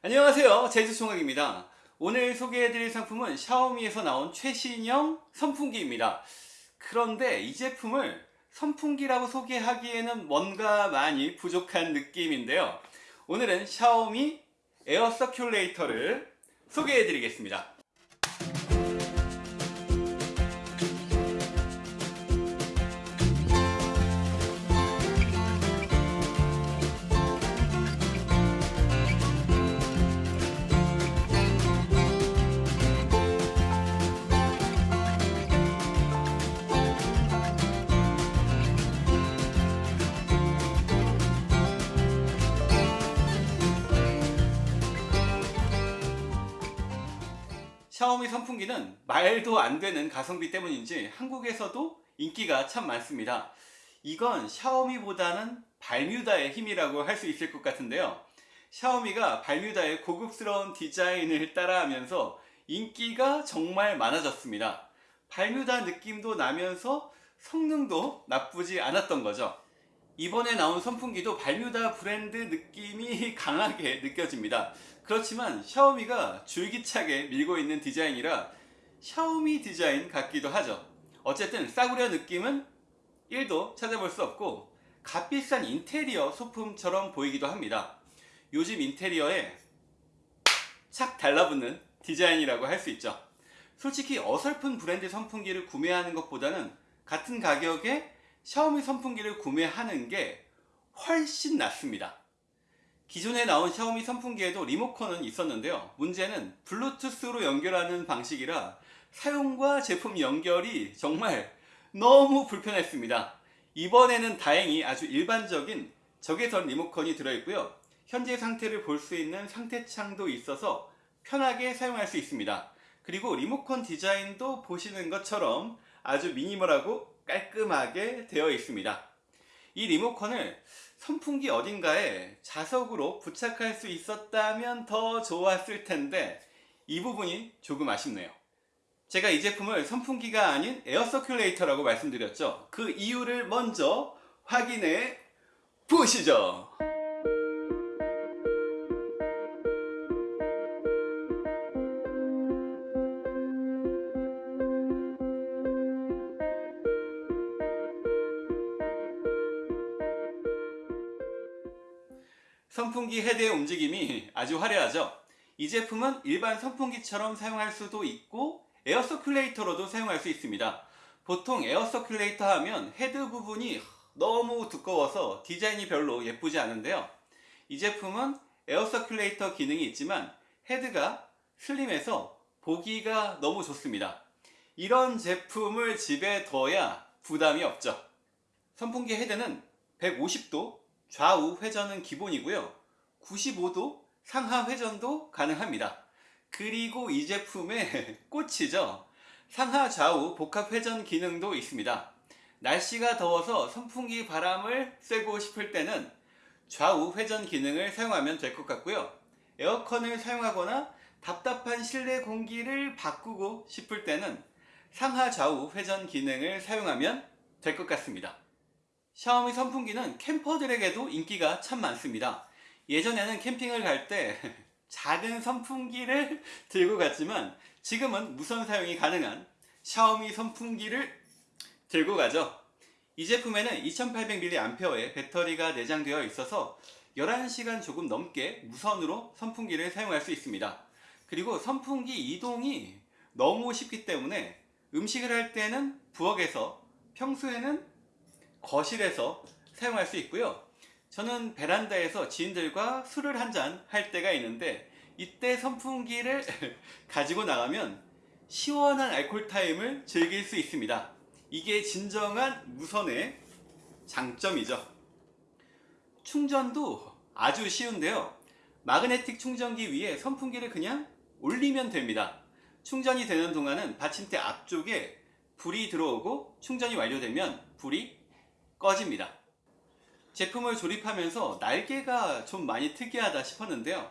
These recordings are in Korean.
안녕하세요. 제주총각입니다. 오늘 소개해드릴 상품은 샤오미에서 나온 최신형 선풍기입니다. 그런데 이 제품을 선풍기라고 소개하기에는 뭔가 많이 부족한 느낌인데요. 오늘은 샤오미 에어 서큘레이터를 소개해드리겠습니다 샤오미 선풍기는 말도 안 되는 가성비 때문인지 한국에서도 인기가 참 많습니다. 이건 샤오미보다는 발뮤다의 힘이라고 할 수 있을 것 같은데요. 샤오미가 발뮤다의 고급스러운 디자인을 따라하면서 인기가 정말 많아졌습니다. 발뮤다 느낌도 나면서 성능도 나쁘지 않았던 거죠. 이번에 나온 선풍기도 발뮤다 브랜드 느낌이 강하게 느껴집니다. 그렇지만 샤오미가 줄기차게 밀고 있는 디자인이라 샤오미 디자인 같기도 하죠. 어쨌든 싸구려 느낌은 1도 찾아볼 수 없고 값비싼 인테리어 소품처럼 보이기도 합니다. 요즘 인테리어에 착 달라붙는 디자인이라고 할 수 있죠. 솔직히 어설픈 브랜드 선풍기를 구매하는 것보다는 같은 가격에 샤오미 선풍기를 구매하는 게 훨씬 낫습니다. 기존에 나온 샤오미 선풍기에도 리모컨은 있었는데요. 문제는 블루투스로 연결하는 방식이라 사용과 제품 연결이 정말 너무 불편했습니다. 이번에는 다행히 아주 일반적인 적외선 리모컨이 들어있고요. 현재 상태를 볼 수 있는 상태창도 있어서 편하게 사용할 수 있습니다. 그리고 리모컨 디자인도 보시는 것처럼 아주 미니멀하고 깔끔하게 되어 있습니다. 이 리모컨을 선풍기 어딘가에 자석으로 부착할 수 있었다면 더 좋았을 텐데 이 부분이 조금 아쉽네요. 제가 이 제품을 선풍기가 아닌 에어 서큘레이터라고 말씀드렸죠. 그 이유를 먼저 확인해 보시죠. 선풍기 헤드의 움직임이 아주 화려하죠. 이 제품은 일반 선풍기처럼 사용할 수도 있고 에어 서큘레이터로도 사용할 수 있습니다. 보통 에어 서큘레이터 하면 헤드 부분이 너무 두꺼워서 디자인이 별로 예쁘지 않은데요. 이 제품은 에어 서큘레이터 기능이 있지만 헤드가 슬림해서 보기가 너무 좋습니다. 이런 제품을 집에 둬야 부담이 없죠. 선풍기 헤드는 150도 좌우 회전은 기본이고요. 95도 상하 회전도 가능합니다. 그리고 이 제품의 꽃이죠. 상하 좌우 복합 회전 기능도 있습니다. 날씨가 더워서 선풍기 바람을 쐬고 싶을 때는 좌우 회전 기능을 사용하면 될 것 같고요. 에어컨을 사용하거나 답답한 실내 공기를 바꾸고 싶을 때는 상하 좌우 회전 기능을 사용하면 될 것 같습니다. 샤오미 선풍기는 캠퍼들에게도 인기가 참 많습니다. 예전에는 캠핑을 갈 때 작은 선풍기를 들고 갔지만 지금은 무선 사용이 가능한 샤오미 선풍기를 들고 가죠. 이 제품에는 2800mAh의 배터리가 내장되어 있어서 11시간 조금 넘게 무선으로 선풍기를 사용할 수 있습니다. 그리고 선풍기 이동이 너무 쉽기 때문에 음식을 할 때는 부엌에서 평소에는 거실에서 사용할 수 있고요. 저는 베란다에서 지인들과 술을 한 잔 할 때가 있는데 이때 선풍기를 가지고 나가면 시원한 알콜 타임을 즐길 수 있습니다. 이게 진정한 무선의 장점이죠. 충전도 아주 쉬운데요. 마그네틱 충전기 위에 선풍기를 그냥 올리면 됩니다. 충전이 되는 동안은 받침대 앞쪽에 불이 들어오고 충전이 완료되면 불이 꺼집니다. 제품을 조립하면서 날개가 좀 많이 특이하다 싶었는데요.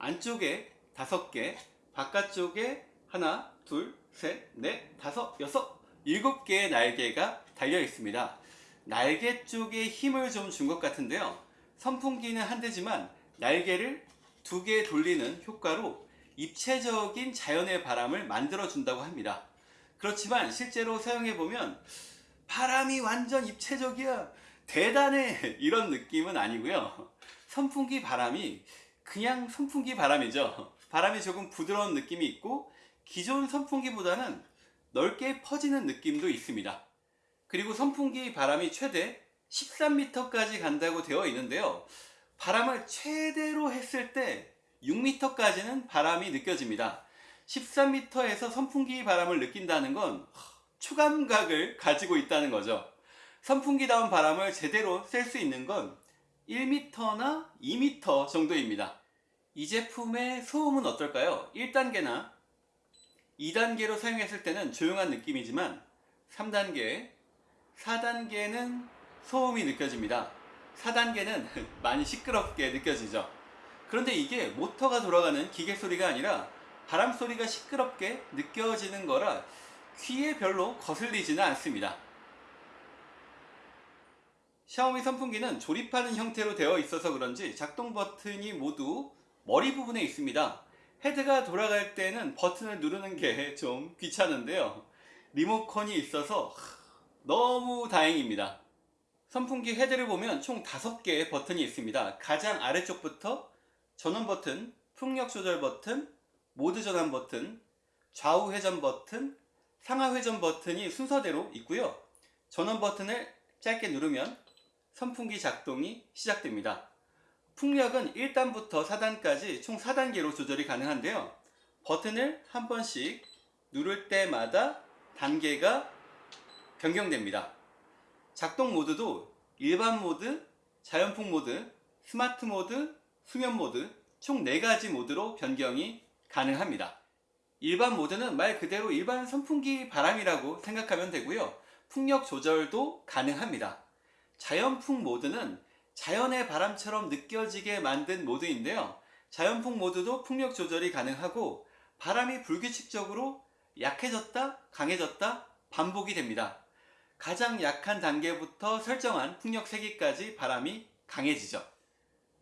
안쪽에 다섯 개, 바깥쪽에 하나, 둘, 셋, 넷, 다섯, 여섯, 일곱 개의 날개가 달려 있습니다. 날개 쪽에 힘을 좀 준 것 같은데요. 선풍기는 한 대지만 날개를 두 개 돌리는 효과로 입체적인 자연의 바람을 만들어 준다고 합니다. 그렇지만 실제로 사용해 보면 바람이 완전 입체적이야 대단해 이런 느낌은 아니고요. 선풍기 바람이 그냥 선풍기 바람이죠. 바람이 조금 부드러운 느낌이 있고 기존 선풍기보다는 넓게 퍼지는 느낌도 있습니다. 그리고 선풍기 바람이 최대 13m까지 간다고 되어 있는데요. 바람을 최대로 했을 때 6m까지는 바람이 느껴집니다. 13m에서 선풍기 바람을 느낀다는 건 초감각을 가지고 있다는 거죠. 선풍기다운 바람을 제대로 쐴 수 있는 건 1m나 2m 정도입니다. 이 제품의 소음은 어떨까요? 1단계나 2단계로 사용했을 때는 조용한 느낌이지만 3단계, 4단계는 소음이 느껴집니다. 4단계는 많이 시끄럽게 느껴지죠. 그런데 이게 모터가 돌아가는 기계 소리가 아니라 바람 소리가 시끄럽게 느껴지는 거라 귀에 별로 거슬리지는 않습니다. 샤오미 선풍기는 조립하는 형태로 되어 있어서 그런지 작동 버튼이 모두 머리 부분에 있습니다. 헤드가 돌아갈 때는 버튼을 누르는 게 좀 귀찮은데요. 리모컨이 있어서 너무 다행입니다. 선풍기 헤드를 보면 총 5개의 버튼이 있습니다. 가장 아래쪽부터 전원 버튼, 풍력 조절 버튼, 모드 전환 버튼, 좌우 회전 버튼, 상하 회전 버튼이 순서대로 있고요. 전원 버튼을 짧게 누르면 선풍기 작동이 시작됩니다. 풍력은 1단부터 4단까지 총 4단계로 조절이 가능한데요. 버튼을 한 번씩 누를 때마다 단계가 변경됩니다. 작동 모드도 일반 모드, 자연풍 모드, 스마트 모드, 수면 모드 총 4가지 모드로 변경이 가능합니다. 일반 모드는 말 그대로 일반 선풍기 바람이라고 생각하면 되고요. 풍력 조절도 가능합니다. 자연풍 모드는 자연의 바람처럼 느껴지게 만든 모드인데요. 자연풍 모드도 풍력 조절이 가능하고 바람이 불규칙적으로 약해졌다 강해졌다 반복이 됩니다. 가장 약한 단계부터 설정한 풍력 세기까지 바람이 강해지죠.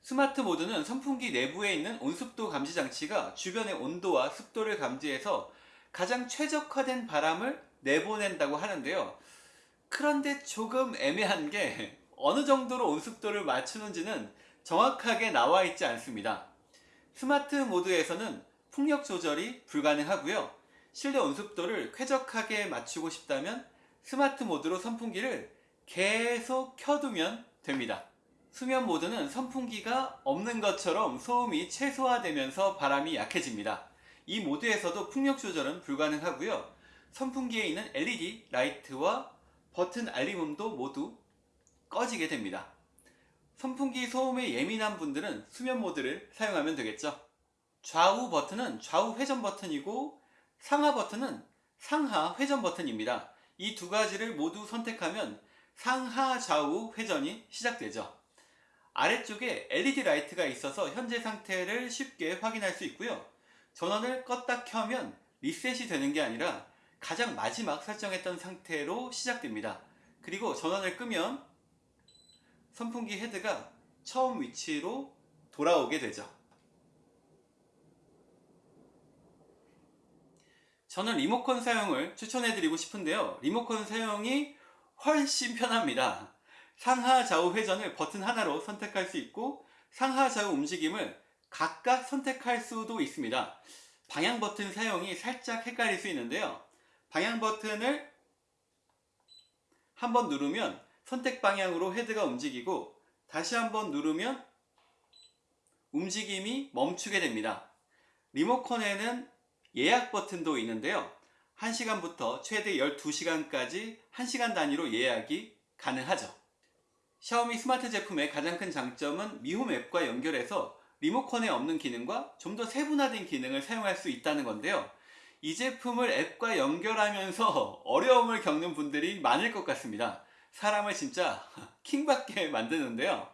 스마트 모드는 선풍기 내부에 있는 온습도 감지 장치가 주변의 온도와 습도를 감지해서 가장 최적화된 바람을 내보낸다고 하는데요. 그런데 조금 애매한 게 어느 정도로 온습도를 맞추는지는 정확하게 나와 있지 않습니다. 스마트 모드에서는 풍력 조절이 불가능하고요. 실내 온습도를 쾌적하게 맞추고 싶다면 스마트 모드로 선풍기를 계속 켜두면 됩니다. 수면 모드는 선풍기가 없는 것처럼 소음이 최소화되면서 바람이 약해집니다. 이 모드에서도 풍력 조절은 불가능하고요. 선풍기에 있는 LED 라이트와 버튼 알림음도 모두 꺼지게 됩니다. 선풍기 소음에 예민한 분들은 수면 모드를 사용하면 되겠죠. 좌우 버튼은 좌우 회전 버튼이고 상하 버튼은 상하 회전 버튼입니다. 이 두 가지를 모두 선택하면 상하 좌우 회전이 시작되죠. 아래쪽에 LED 라이트가 있어서 현재 상태를 쉽게 확인할 수 있고요. 전원을 껐다 켜면 리셋이 되는 게 아니라 가장 마지막 설정했던 상태로 시작됩니다. 그리고 전원을 끄면 선풍기 헤드가 처음 위치로 돌아오게 되죠. 저는 리모컨 사용을 추천해드리고 싶은데요. 리모컨 사용이 훨씬 편합니다. 상하 좌우 회전을 버튼 하나로 선택할 수 있고 상하 좌우 움직임을 각각 선택할 수도 있습니다. 방향 버튼 사용이 살짝 헷갈릴 수 있는데요. 방향 버튼을 한번 누르면 선택 방향으로 헤드가 움직이고 다시 한번 누르면 움직임이 멈추게 됩니다. 리모컨에는 예약 버튼도 있는데요. 1시간부터 최대 12시간까지 1시간 단위로 예약이 가능하죠. 샤오미 스마트 제품의 가장 큰 장점은 Mi Home 앱과 연결해서 리모컨에 없는 기능과 좀 더 세분화된 기능을 사용할 수 있다는 건데요. 이 제품을 앱과 연결하면서 어려움을 겪는 분들이 많을 것 같습니다. 사람을 진짜 킹받게 만드는데요.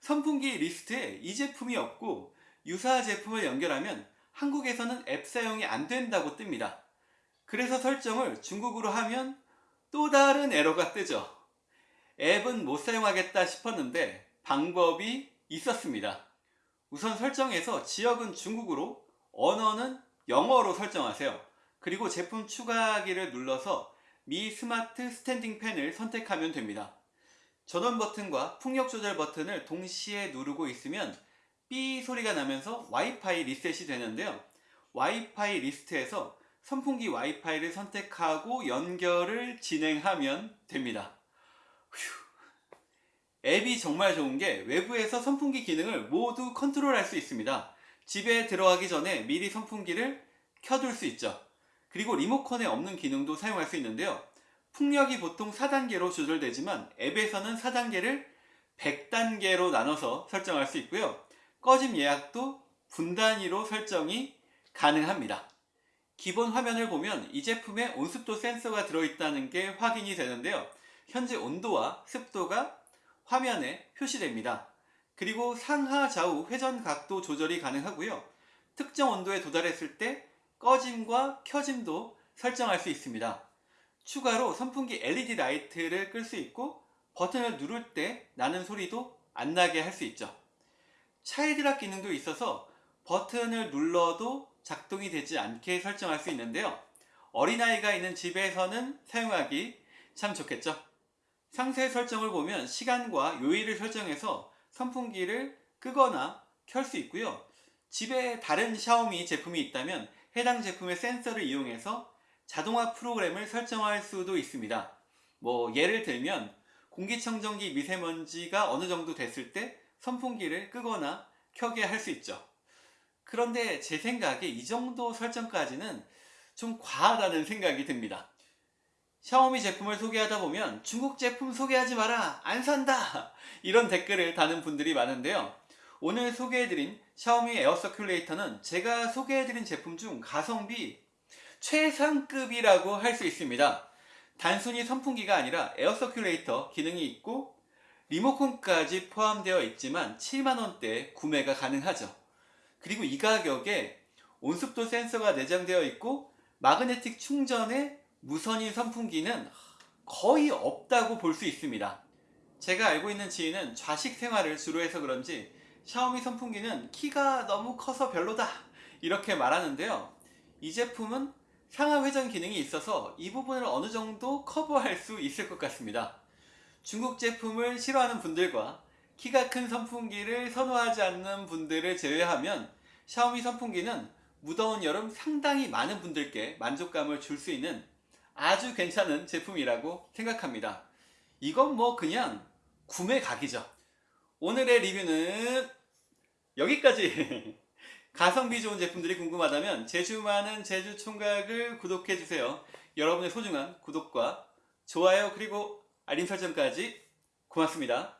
선풍기 리스트에 이 제품이 없고 유사 제품을 연결하면 한국에서는 앱 사용이 안 된다고 뜹니다. 그래서 설정을 중국어로 하면 또 다른 에러가 뜨죠. 앱은 못 사용하겠다 싶었는데 방법이 있었습니다. 우선 설정에서 지역은 중국으로 언어는 영어로 설정하세요. 그리고 제품 추가하기를 눌러서 Mi Smart Standing Fan을 선택하면 됩니다. 전원 버튼과 풍력 조절 버튼을 동시에 누르고 있으면 삐 소리가 나면서 와이파이 리셋이 되는데요. 와이파이 리스트에서 선풍기 와이파이를 선택하고 연결을 진행하면 됩니다. 휴. 앱이 정말 좋은 게 외부에서 선풍기 기능을 모두 컨트롤할 수 있습니다. 집에 들어가기 전에 미리 선풍기를 켜둘 수 있죠. 그리고 리모컨에 없는 기능도 사용할 수 있는데요. 풍력이 보통 4단계로 조절되지만 앱에서는 4단계를 100단계로 나눠서 설정할 수 있고요. 꺼짐 예약도 분 단위로 설정이 가능합니다. 기본 화면을 보면 이 제품에 온습도 센서가 들어있다는 게 확인이 되는데요. 현재 온도와 습도가 화면에 표시됩니다. 그리고 상하 좌우 회전 각도 조절이 가능하고요. 특정 온도에 도달했을 때 꺼짐과 켜짐도 설정할 수 있습니다. 추가로 선풍기 LED 라이트를 끌 수 있고 버튼을 누를 때 나는 소리도 안 나게 할 수 있죠. 차일드락 기능도 있어서 버튼을 눌러도 작동이 되지 않게 설정할 수 있는데요. 어린아이가 있는 집에서는 사용하기 참 좋겠죠. 상세 설정을 보면 시간과 요일을 설정해서 선풍기를 끄거나 켤 수 있고요. 집에 다른 샤오미 제품이 있다면 해당 제품의 센서를 이용해서 자동화 프로그램을 설정할 수도 있습니다. 뭐 예를 들면 공기청정기 미세먼지가 어느 정도 됐을 때 선풍기를 끄거나 켜게 할 수 있죠. 그런데 제 생각에 이 정도 설정까지는 좀 과하다는 생각이 듭니다. 샤오미 제품을 소개하다 보면 중국 제품 소개하지 마라 안 산다 이런 댓글을 다는 분들이 많은데요. 오늘 소개해드린 샤오미 에어 서큘레이터는 제가 소개해드린 제품 중 가성비 최상급이라고 할 수 있습니다. 단순히 선풍기가 아니라 air circulator 기능이 있고 리모컨까지 포함되어 있지만 7만원대 구매가 가능하죠. 그리고 이 가격에 온습도 센서가 내장되어 있고 마그네틱 충전에 무선인 선풍기는 거의 없다고 볼 수 있습니다. 제가 알고 있는 지인은 좌식 생활을 주로 해서 그런지 샤오미 선풍기는 키가 너무 커서 별로다 이렇게 말하는데요. 이 제품은 상하 회전 기능이 있어서 이 부분을 어느 정도 커버할 수 있을 것 같습니다. 중국 제품을 싫어하는 분들과 키가 큰 선풍기를 선호하지 않는 분들을 제외하면 샤오미 선풍기는 무더운 여름 상당히 많은 분들께 만족감을 줄 수 있는 아주 괜찮은 제품이라고 생각합니다. 이건 뭐 그냥 구매 각이죠. 오늘의 리뷰는 여기까지 가성비 좋은 제품들이 궁금하다면 제주 많은 제주 총각을 구독해주세요. 여러분의 소중한 구독과 좋아요 그리고 알림 설정까지 고맙습니다.